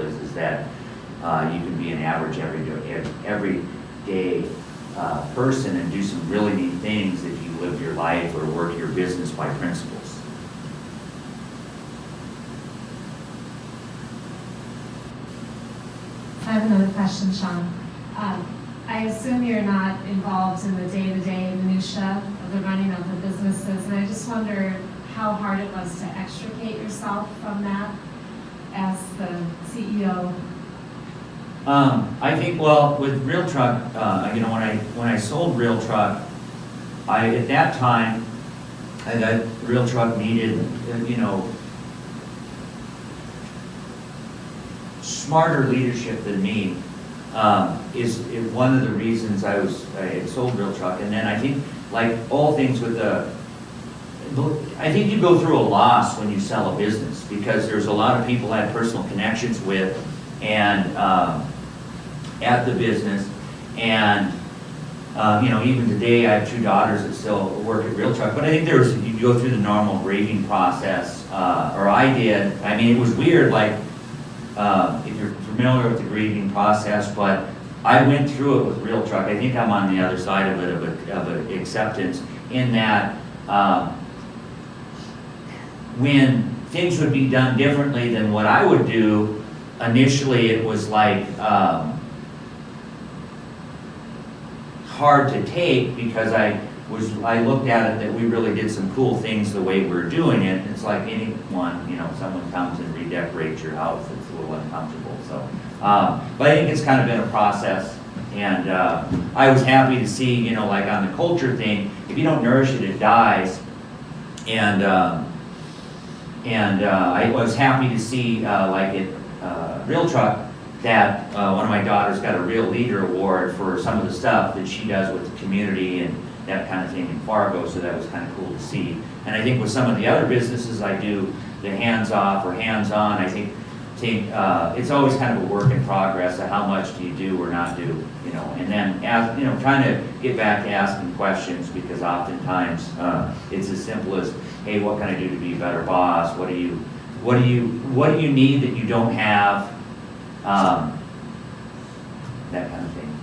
is, is that uh, you can be an average every, day- everyday uh, person and do some really neat things if you live your life or work your business by principles. I have another question, Sean. Um, I assume you're not involved in the day-to-day minutia of the running of the businesses, and I just wonder how hard it was to extricate yourself from that as the CEO. Um, I think, well, with Real Truck, uh, you know, when I, when I sold Real Truck, I, at that time, I, that Real Truck needed, you know, smarter leadership than me, um, is, is one of the reasons I was, I had sold Real Truck. And then I think, like all things with the, I think you go through a loss when you sell a business, because there's a lot of people I have personal connections with, and, um, at the business, and, um, you know, even today, I have two daughters that still work at Real Truck, but I think there's, you go through the normal grieving process, uh, or I did, I mean, it was weird, like, uh, if you're familiar with the grieving process, but I went through it with Real Truck. I think I'm on the other side of it, of a, of acceptance, in that, um, when things would be done differently than what I would do, initially it was like, um, hard to take because I was, I looked at it that we really did some cool things the way we're doing it. It's like anyone, you know, someone comes and redecorates your house, it's a little uncomfortable, so. Um, but I think it's kind of been a process. And, uh, I was happy to see, you know, like on the culture thing, if you don't nourish it, it dies. And, um, and, uh, I was happy to see, uh, like at, uh, Real Truck, that, uh, one of my daughters got a Real Leader Award for some of the stuff that she does with the community and that kind of thing in Fargo, so that was kind of cool to see. And I think with some of the other businesses I do, the hands-off or hands-on, I think, uh, it's always kind of a work in progress of how much do you do or not do, you know? And then, as, you know, trying to get back to asking questions, because oftentimes, uh, it's as simple as, hey, what can I do to be a better boss? What do you, what do you, what do you need that you don't have? Um, that kind of thing.